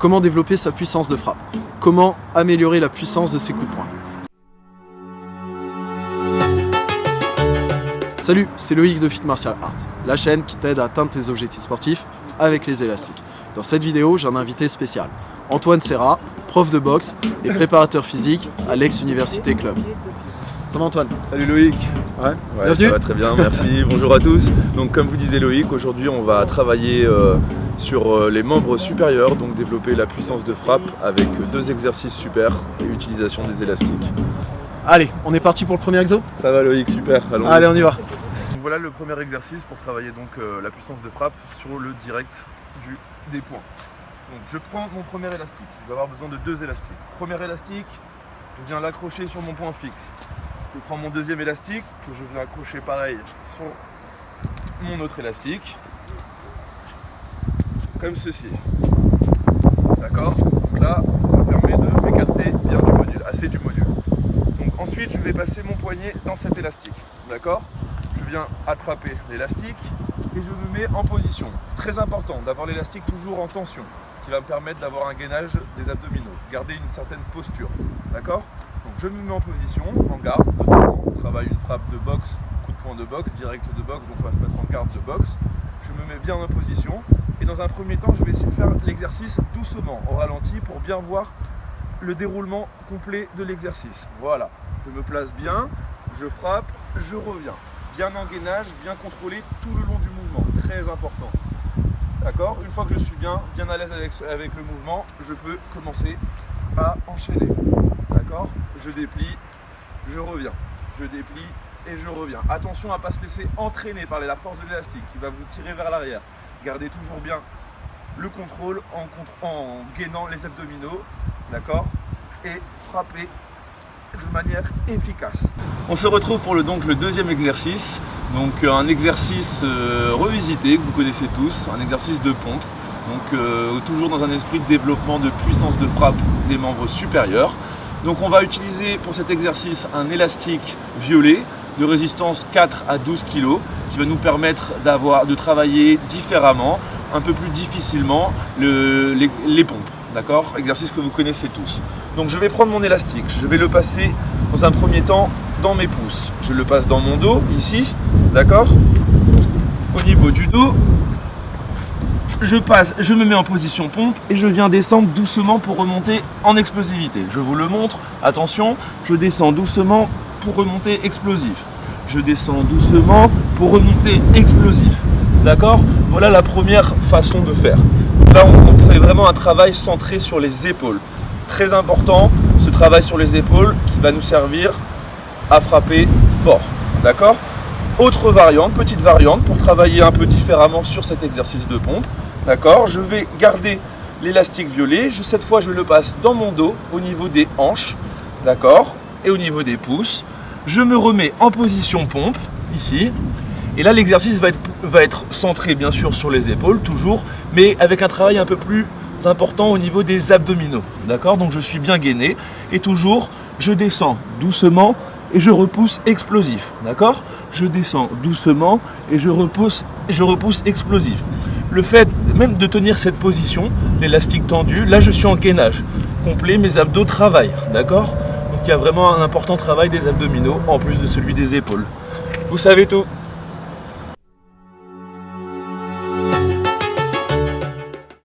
Comment développer sa puissance de frappe? Comment améliorer la puissance de ses coups de poing? Salut, c'est Loïc de Fit Martial Art, la chaîne qui t'aide à atteindre tes objectifs sportifs avec les élastiques. Dans cette vidéo, j'ai un invité spécial, Antoine Serra, prof de boxe et préparateur physique à l'ex-Université Club. Ça va Antoine Salut Loïc Ouais, ouais ça va très bien, merci. Bonjour à tous. Donc comme vous disait Loïc, aujourd'hui on va travailler euh, sur euh, les membres supérieurs, donc développer la puissance de frappe avec deux exercices super et utilisation des élastiques. Allez, on est parti pour le premier exo Ça va Loïc, super. Allez, on y va. voilà le premier exercice pour travailler donc euh, la puissance de frappe sur le direct du, des points. Donc je prends mon premier élastique, je vais avoir besoin de deux élastiques. Premier élastique, je viens l'accrocher sur mon point fixe. Je prends mon deuxième élastique que je viens accrocher pareil sur mon autre élastique. Comme ceci. D'accord? Donc là, ça permet de m'écarter bien du module, assez du module. Donc ensuite, je vais passer mon poignet dans cet élastique. D'accord? Je viens attraper l'élastique et je me mets en position. Très important d'avoir l'élastique toujours en tension, qui va me permettre d'avoir un gainage des abdominaux, garder une certaine posture. D'accord? Je me mets en position, en garde notamment, on travaille une frappe de boxe, coup de poing de boxe, direct de boxe, donc on va se mettre en garde de boxe. Je me mets bien en position et dans un premier temps je vais essayer de faire l'exercice doucement, au ralenti, pour bien voir le déroulement complet de l'exercice. Voilà, je me place bien, je frappe, je reviens. Bien en gainage, bien contrôlé tout le long du mouvement, très important. D'accord? Une fois que je suis bien, bien à l'aise avec, avec le mouvement, je peux commencer à enchaîner. Je déplie, je reviens. Je déplie et je reviens. Attention à ne pas se laisser entraîner par la force de l'élastique qui va vous tirer vers l'arrière. Gardez toujours bien le contrôle en, gainant les abdominaux, d'accord? Et frappez de manière efficace. On se retrouve pour le, donc, le deuxième exercice, donc un exercice euh, revisité que vous connaissez tous, un exercice de pompe, donc euh, toujours dans un esprit de développement de puissance de frappe des membres supérieurs. Donc on va utiliser pour cet exercice un élastique violet de résistance 4 à 12 kg qui va nous permettre de travailler différemment, un peu plus difficilement les, pompes. D'accord? Exercice que vous connaissez tous. Donc je vais prendre mon élastique, je vais le passer dans un premier temps dans mes pouces. Je le passe dans mon dos, ici, d'accord? Au niveau du dos, je passe, je me mets en position pompe et je viens descendre doucement pour remonter en explosivité. Je vous le montre, attention, je descends doucement pour remonter explosif. Je descends doucement pour remonter explosif. D'accord? Voilà la première façon de faire. Là, on, fait vraiment un travail centré sur les épaules. Très important, ce travail sur les épaules qui va nous servir à frapper fort. D'accord? Autre variante, petite variante pour travailler un peu différemment sur cet exercice de pompe. D'accord Je vais garder l'élastique violet. cette fois, je le passe dans mon dos, au niveau des hanches. D'accord Et au niveau des pouces. Je me remets en position pompe, ici. Et là, l'exercice va être, centré, bien sûr, sur les épaules, toujours, mais avec un travail un peu plus important au niveau des abdominaux. D'accord Donc, je suis bien gainé. Et toujours, je descends doucement et je repousse explosif. D'accord Je descends doucement et je repousse, je repousse explosif le fait même de tenir cette position, l'élastique tendu, là je suis en gainage complet, mes abdos travaillent, d'accord? Donc il y a vraiment un important travail des abdominaux en plus de celui des épaules. Vous savez tout